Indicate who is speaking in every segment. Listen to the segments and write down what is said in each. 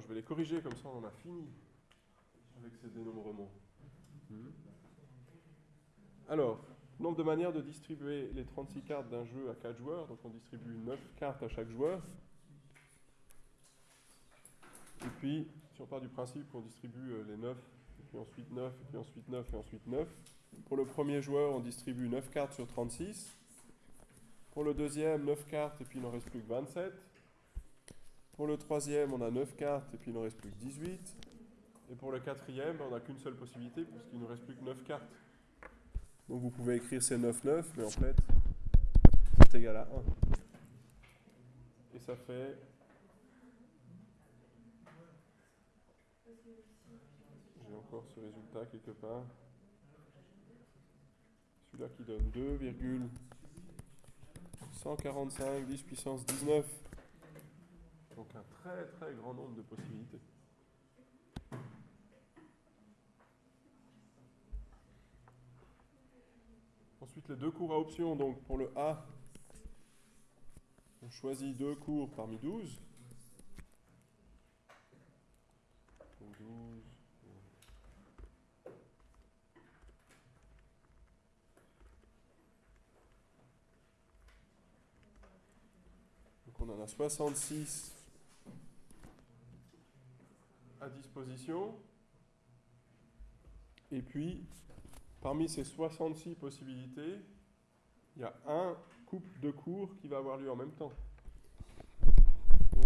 Speaker 1: Je vais les corriger, comme ça on en a fini avec ces dénombrements. Hmm. Alors, nombre de manières de distribuer les 36 cartes d'un jeu à 4 joueurs. Donc on distribue 9 cartes à chaque joueur. Et puis, si on part du principe qu'on distribue euh, les 9, et puis ensuite 9, et puis ensuite 9, et ensuite 9, pour le premier joueur, on distribue 9 cartes sur 36. Pour le deuxième, 9 cartes, et puis il n'en reste plus que 27. Pour le troisième, on a 9 cartes, et puis il n'en reste plus que 18. Et pour le quatrième, on n'a qu'une seule possibilité, puisqu'il ne reste plus que 9 cartes. Donc vous pouvez écrire ces 9, 9, mais en fait, c'est égal à 1. Et ça fait... J'ai encore ce résultat quelque part. Celui-là qui donne 2,145 10 puissance 19. Un très très grand nombre de possibilités. Ensuite, les deux cours à option. Donc, pour le A, on choisit deux cours parmi 12. Donc, 12. Donc, on en a 66 à disposition. Et puis, Parmi ces 66 possibilités, il y a un couple de cours qui va avoir lieu en même temps. Donc,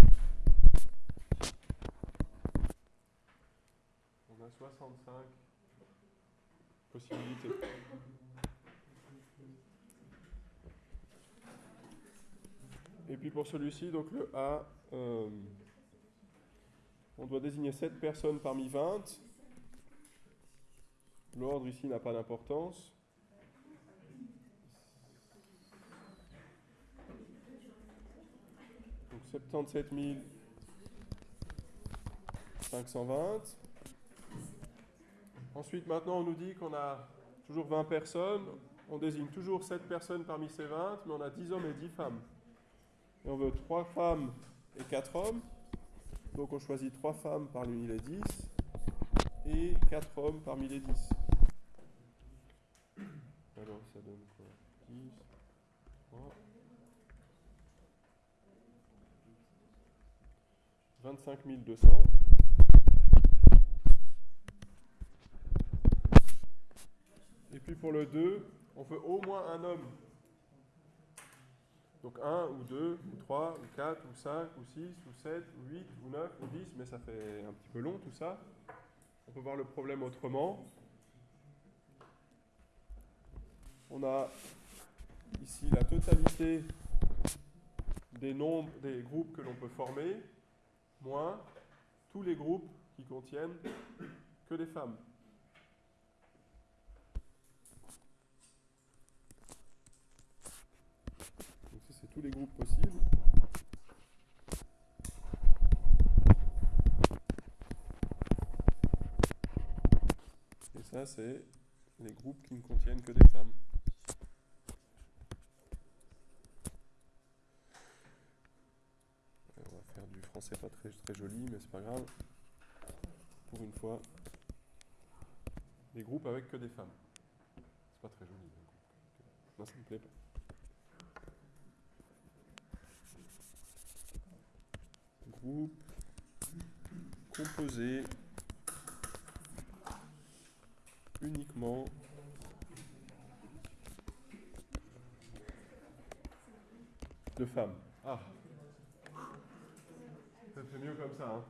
Speaker 1: on a 65 possibilités. Et puis pour celui-ci, donc le A, euh, on doit désigner 7 personnes parmi 20. L'ordre ici n'a pas d'importance. Donc 77 520. Ensuite, maintenant, on nous dit qu'on a toujours 20 personnes. On désigne toujours 7 personnes parmi ces 20, mais on a 10 hommes et 10 femmes. Et on veut 3 femmes et 4 hommes. Donc on choisit 3 femmes parmi les 10 et 4 hommes parmi les 10. Alors ça donne quoi? 10, 3, 25 200. Et puis pour le 2, on veut au moins un homme. Donc 1 ou 2 ou 3 ou 4 ou 5 ou 6 ou 7 ou 8 ou 9 ou 10, mais ça fait un petit peu long tout ça. On peut voir le problème autrement. On a ici la totalité des nombres des groupes que l'on peut former, moins tous les groupes qui contiennent que des femmes. Donc ça c'est les groupes possibles. Et ça c'est les groupes qui ne contiennent que des femmes. c'est pas très, très joli, mais c'est pas grave. Pour une fois, des groupes avec que des femmes. C'est pas très joli. Non, ça me plaît pas. Composé uniquement de femmes. Ah c'est mieux comme ça. Hein.